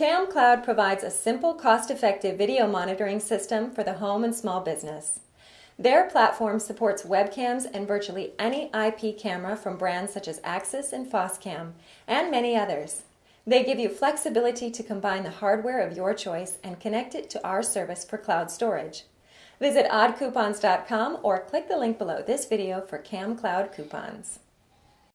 CamCloud provides a simple, cost-effective video monitoring system for the home and small business. Their platform supports webcams and virtually any IP camera from brands such as Axis and Foscam, and many others. They give you flexibility to combine the hardware of your choice and connect it to our service for cloud storage. Visit oddcoupons.com or click the link below this video for CamCloud coupons.